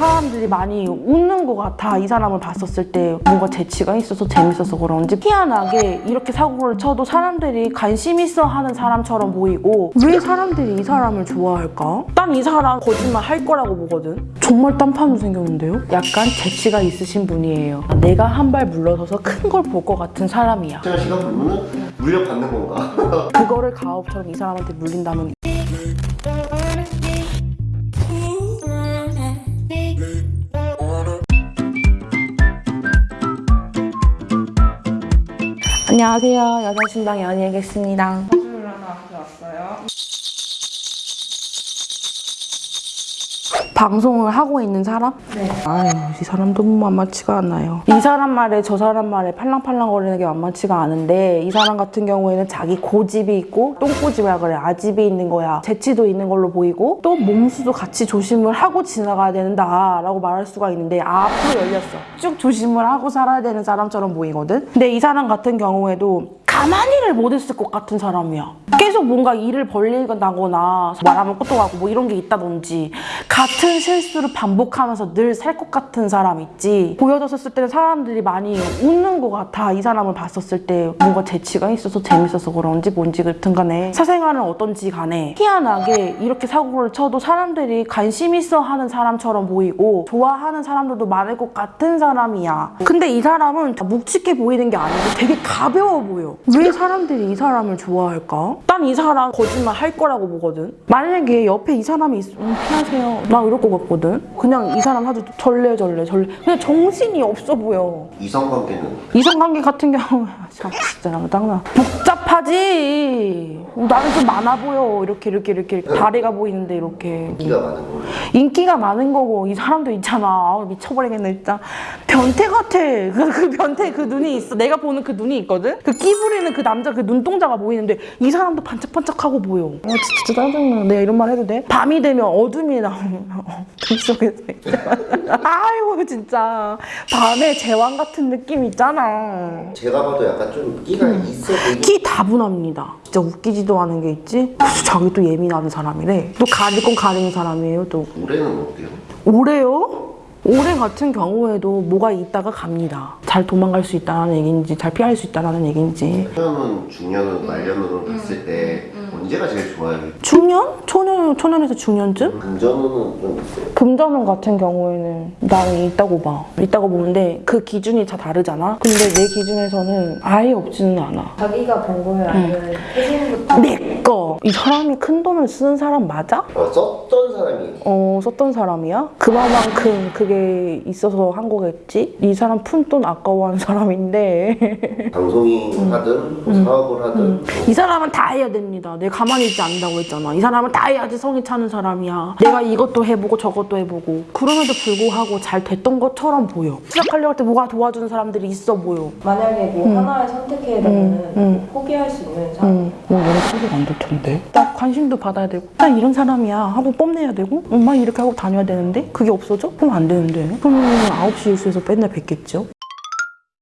사람들이 많이 웃는 것 같아. 이 사람을 봤었을 때 뭔가 재치가 있어서 재밌어서 그런지 희한하게 이렇게 사고를 쳐도 사람들이 관심 있어 하는 사람처럼 보이고 왜 사람들이 이 사람을 좋아할까? 난 이 사람 거짓말 할 거라고 보거든. 정말 딴판으로 생겼는데요? 약간 재치가 있으신 분이에요. 내가 한 발 물러서서 큰 걸 볼 것 같은 사람이야. 제가 시간 보면은 물려받는 건가? 그거를 가업처럼 이 사람한테 물린다면 안녕하세요. 여자신당 연희겠습니다. 사주를 하나 가져왔어요. 방송을 하고 있는 사람? 네. 아유, 이 사람 너무 만만치가 않아요. 이 사람 말에 저 사람 말에 팔랑팔랑거리는 게 만만치가 않은데 이 사람 같은 경우에는 자기 고집이 있고 똥꼬집이라 그래. 아집이 있는 거야. 재치도 있는 걸로 보이고 또 몸수도 같이 조심을 하고 지나가야 된다 라고 말할 수가 있는데 아, 앞으로 열렸어. 쭉 조심을 하고 살아야 되는 사람처럼 보이거든. 근데 이 사람 같은 경우에도 가만히를 못 있을 것 같은 사람이야. 계속 뭔가 일을 벌리거나 말하면 꼬또하고 뭐 이런 게 있다든지 같은 실수를 반복하면서 늘 살 것 같은 사람 있지. 보여졌을 때는 사람들이 많이 웃는 것 같아. 이 사람을 봤었을 때 뭔가 재치가 있어서 재밌어서 그런지 뭔지 그튼 간에 사생활은 어떤지 간에 희한하게 이렇게 사고를 쳐도 사람들이 관심 있어 하는 사람처럼 보이고 좋아하는 사람들도 많을 것 같은 사람이야. 근데 이 사람은 묵직해 보이는 게 아니고 되게 가벼워 보여. 왜 사람들이 이 사람을 좋아할까? 난 이 사람 거짓말 할 거라고 보거든. 만약에 옆에 이 사람이 있으면 음, 피하세요. 나 이럴 것 같거든. 그냥 이 사람 아주 절레절레 절레. 그냥 정신이 없어 보여. 이성관계는? 이성관계 같은 경우에 참 진짜 나 짱나. 복잡하지! 나는 좀 많아 보여. 이렇게 이렇게 이렇게, 다리가 보이는데 이렇게. 인기가 많은 거 인기가 많은 거고. 이 사람도 있잖아. 아우, 미쳐버리겠네 진짜. 변태 같아. 그, 그 변태 그 눈이 있어. 내가 보는 그 눈이 있거든? 그 끼부리 는 그 남자 그 눈동자가 보이는데 이 사람도 반짝반짝하고 보여 아 진짜 짜증나 내가 이런 말 해도 돼? 밤이 되면 어둠이 나오면 어둠 속에서 아이고 진짜 밤에 제왕 같은 느낌 있잖아 제가 봐도 약간 좀 끼가 있어 보이긴 끼 다분합니다. 진짜 웃기지도 않은 게 있지? 자기 또 예민하는 사람이래. 또 가릴 건 가리는 사람이에요, 또. 올해는 어때요? 올해요? 올해 같은 경우에도 뭐가 있다가 갑니다. 잘 도망갈 수 있다는 얘기인지, 잘 피할 수 있다는 얘기인지. 초년은 중년은 말년으로 봤을 때 언제가 제일 좋아요? 중년? 초년, 초년에서 중년쯤? 금전운은 좀 있어요 금전운 같은 경우에는 나는 있다고 봐. 있다고 보는데 그 기준이 다 다르잖아? 근데 내 기준에서는 아예 없지는 않아. 자기가 번 거예요? 아니면 태생부터? 내 거! 이 사람이 큰 돈을 쓰는 사람 맞아? 어, 썼던 사람이 어, 썼던 사람이야? 그만큼 그게 있어서 한 거겠지? 이 사람 푼돈 아까워하는 사람인데. 방송인 하든 뭐 사업을 하든 뭐이 사람은 다 해야 됩니다. 내가 가만히 있지 않는다고 했잖아. 이 사람은 다 해야지 성이 차는 사람이야. 내가 이것도 해보고 저것도 해보고. 그럼에도 불구하고 잘 됐던 것처럼 보여. 시작하려고 할 때 뭐가 도와주는 사람들이 있어 보여. 만약에 뭐 하나를 선택해야 되면 음. 포기할 수 있는 사람? 응, 뭐 내가 소리가 안 될 텐데. 나 관심도 받아야 되고, 나 이런 사람이야 하고 뽐내야 되고, 엄마 이렇게 하고 다녀야 되는데 그게 없어져? 그럼 안 되는데. 그러면 9시 뉴스에서 맨날 뵙겠죠?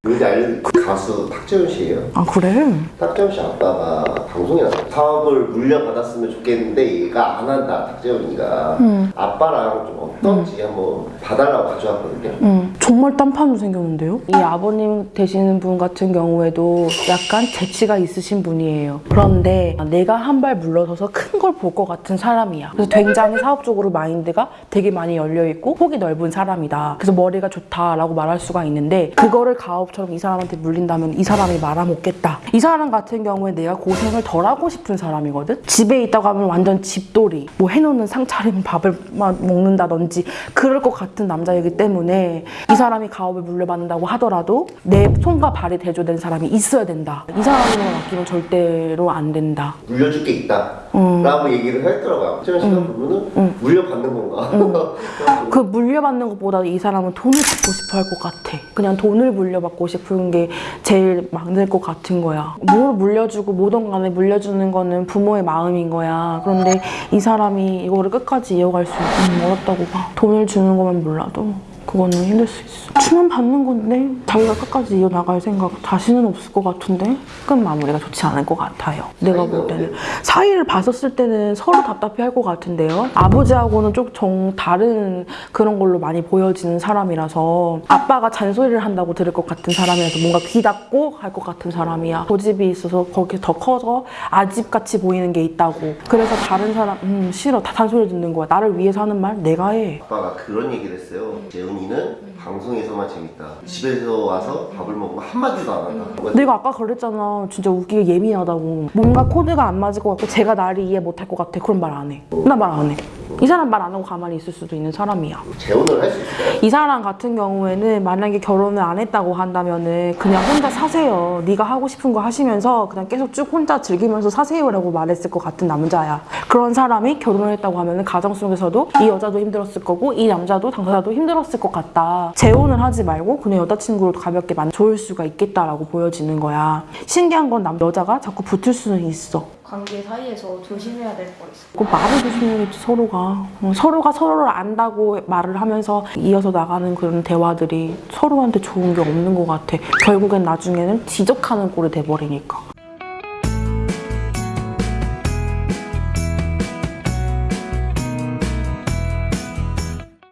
근데 알려드릴 그 가수 탁재훈 씨예요 아 그래? 탁재훈 씨 아빠가 방송에 나서 사업을 물려받았으면 좋겠는데 얘가 안 한다 탁재훈이가 아빠랑 좀 어떤지 한번 봐달라고 가져왔거든요 응, 정말 딴판으로 생겼는데요? 이 아버님 되시는 분 같은 경우에도 약간 재치가 있으신 분이에요. 그런데 내가 한 발 물러서서 큰 걸 볼 것 같은 사람이야. 그래서 굉장히 사업적으로 마인드가 되게 많이 열려있고 폭이 넓은 사람이다. 그래서 머리가 좋다라고 말할 수가 있는데 그거를 가업 처럼 이 사람한테 물린다면 이 사람이 말아먹겠다. 이 사람 같은 경우에 내가 고생을 덜 하고 싶은 사람이거든? 집에 있다고 하면 완전 집돌이. 뭐 해놓는 상 차리면 밥을 막 먹는다든지 그럴 것 같은 남자이기 때문에 이 사람이 가업을 물려받는다고 하더라도 내 손과 발이 대조된 사람이 있어야 된다. 이 사람을 맡기면 절대로 안 된다. 물려줄 게 있다 음. 라고 얘기를 하더라고요 탁재훈 씨가 보면은 물려받는 건가 그 물려받는 것보다 이 사람은 돈을 받고 싶어 할 것 같아. 그냥 돈을 물려받고 싶은 게 제일 많을 것 같은 거야. 뭘 물려주고 뭐든 간에 물려주는 거는 부모의 마음인 거야. 그런데 이 사람이 이거를 끝까지 이어갈 수 음, 어렵다고 봐. 돈을 주는 것만 몰라도 그거는 힘들 수 있어. 추만 받는 건데 자기가 끝까지 이어나갈 생각 다시는 없을 것 같은데 끝 마무리가 좋지 않을 것 같아요. 내가 볼 때는 사이를 봤었을 때는 서로 답답해 할 것 같은데요. 아버지하고는 좀정 다른 그런 걸로 많이 보여지는 사람이라서 아빠가 잔소리를 한다고 들을 것 같은 사람이라서 뭔가 귀 닫고 할것 같은 사람이야. 고집이 있어서 거기에 더 커서 아집같이 보이는 게 있다고. 그래서 다른 사람 음 싫어 다 잔소리 듣는 거야. 나를 위해서 하는 말 내가 해. 아빠가 그런 얘기를 했어요. 재훈이 는 방송에서만 재밌다. 집에서 와서 밥을 먹으면 한마디도 안 한다. 내가 아까 그랬잖아. 진짜 웃기게 예민하다고. 뭔가 코드가 안 맞을 것 같고 제가 나를 이해 못할 것 같아. 그런 말 안 해. 나 말 안 해. 이 사람 말 안 하고 가만히 있을 수도 있는 사람이야. 재혼을 할 수 있어요. 이 사람 같은 경우에는 만약에 결혼을 안 했다고 한다면은 그냥 혼자 사세요. 네가 하고 싶은 거 하시면서 그냥 계속 쭉 혼자 즐기면서 사세요라고 말했을 것 같은 남자야. 그런 사람이 결혼을 했다고 하면은 가정 속에서도 이 여자도 힘들었을 거고 이 남자도 당사자도 힘들었을 것 같다. 재혼을 하지 말고 그냥 여자친구로 가볍게 만 좋을 수가 있겠다라고 보여지는 거야. 신기한 건 남 여자가 자꾸 붙을 수는 있어. 관계 사이에서 조심해야 될 거 있어. 그 말을 조심해야겠지 서로가 어, 서로가 서로를 안다고 말을 하면서 이어서 나가는 그런 대화들이 서로한테 좋은 게 없는 것 같아 결국엔 나중에는 지적하는 꼴이 돼버리니까